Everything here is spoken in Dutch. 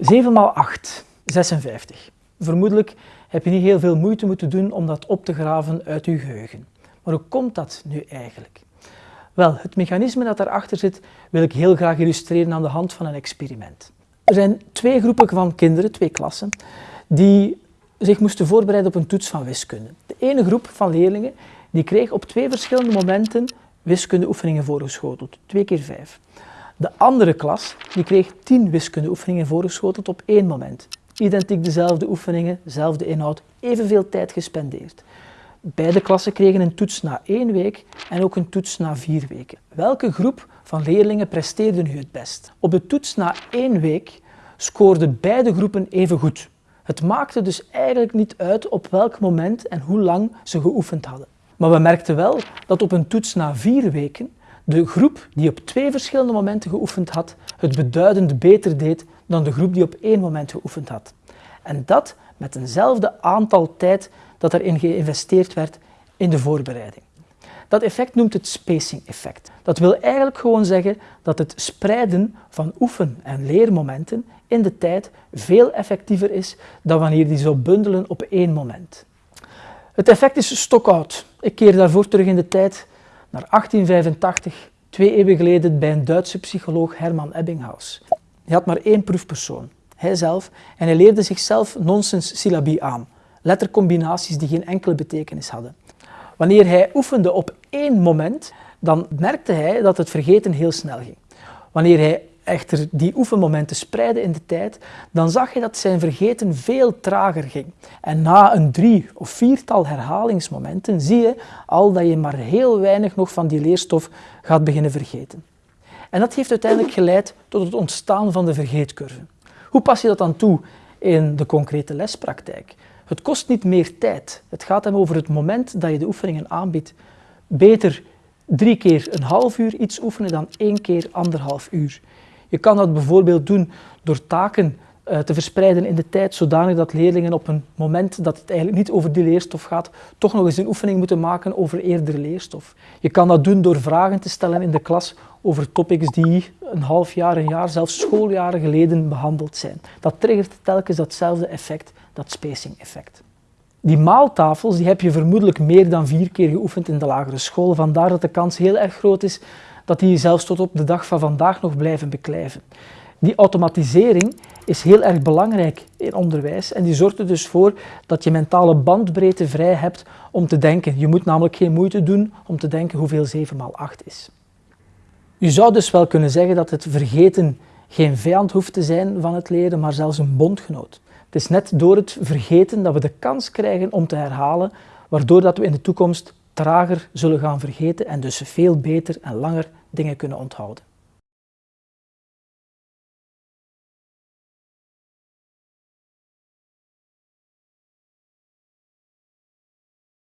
7 maal 8, 56. Vermoedelijk heb je niet heel veel moeite moeten doen om dat op te graven uit je geheugen. Maar hoe komt dat nu eigenlijk? Wel, het mechanisme dat daarachter zit wil ik heel graag illustreren aan de hand van een experiment. Er zijn twee groepen van kinderen, twee klassen, die zich moesten voorbereiden op een toets van wiskunde. De ene groep van leerlingen die kreeg op twee verschillende momenten wiskundeoefeningen voorgeschoteld, twee keer vijf. De andere klas die kreeg tien wiskundeoefeningen voorgeschoteld op één moment. Identiek dezelfde oefeningen, dezelfde inhoud, evenveel tijd gespendeerd. Beide klassen kregen een toets na één week en ook een toets na vier weken. Welke groep van leerlingen presteerde nu het best? Op de toets na één week scoorden beide groepen even goed. Het maakte dus eigenlijk niet uit op welk moment en hoe lang ze geoefend hadden. Maar we merkten wel dat op een toets na vier weken de groep die op twee verschillende momenten geoefend had, het beduidend beter deed dan de groep die op één moment geoefend had. En dat met eenzelfde aantal tijd dat erin geïnvesteerd werd in de voorbereiding. Dat effect noemt het spacing effect. Dat wil eigenlijk gewoon zeggen dat het spreiden van oefen- en leermomenten in de tijd veel effectiever is dan wanneer die zou bundelen op één moment. Het effect is stokoud. Ik keer daarvoor terug in de tijd naar 1885, twee eeuwen geleden, bij een Duitse psycholoog Herman Ebbinghaus. Hij had maar één proefpersoon, hijzelf, en hij leerde zichzelf nonsens-syllabie aan, lettercombinaties die geen enkele betekenis hadden. Wanneer hij oefende op één moment, dan merkte hij dat het vergeten heel snel ging. Wanneer hij echter die oefenmomenten spreidde in de tijd, dan zag je dat zijn vergeten veel trager ging. En na een drie of viertal herhalingsmomenten zie je al dat je maar heel weinig nog van die leerstof gaat beginnen vergeten. En dat heeft uiteindelijk geleid tot het ontstaan van de vergeetcurve. Hoe pas je dat dan toe in de concrete lespraktijk? Het kost niet meer tijd. Het gaat hem over het moment dat je de oefeningen aanbiedt. Beter drie keer een half uur iets oefenen dan één keer anderhalf uur. Je kan dat bijvoorbeeld doen door taken uh, te verspreiden in de tijd, zodanig dat leerlingen op een moment dat het eigenlijk niet over die leerstof gaat, toch nog eens een oefening moeten maken over eerdere leerstof. Je kan dat doen door vragen te stellen in de klas over topics die een half jaar, een jaar, zelfs schooljaren geleden behandeld zijn. Dat triggert telkens datzelfde effect, dat spacing effect. Die maaltafels die heb je vermoedelijk meer dan vier keer geoefend in de lagere school, vandaar dat de kans heel erg groot is dat die zelfs tot op de dag van vandaag nog blijven beklijven. Die automatisering is heel erg belangrijk in onderwijs en die zorgt er dus voor dat je mentale bandbreedte vrij hebt om te denken. Je moet namelijk geen moeite doen om te denken hoeveel 7 maal 8 is. Je zou dus wel kunnen zeggen dat het vergeten geen vijand hoeft te zijn van het leren, maar zelfs een bondgenoot. Het is net door het vergeten dat we de kans krijgen om te herhalen, waardoor dat we in de toekomst trager zullen gaan vergeten en dus veel beter en langer dingen kunnen onthouden.